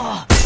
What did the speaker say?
Oh!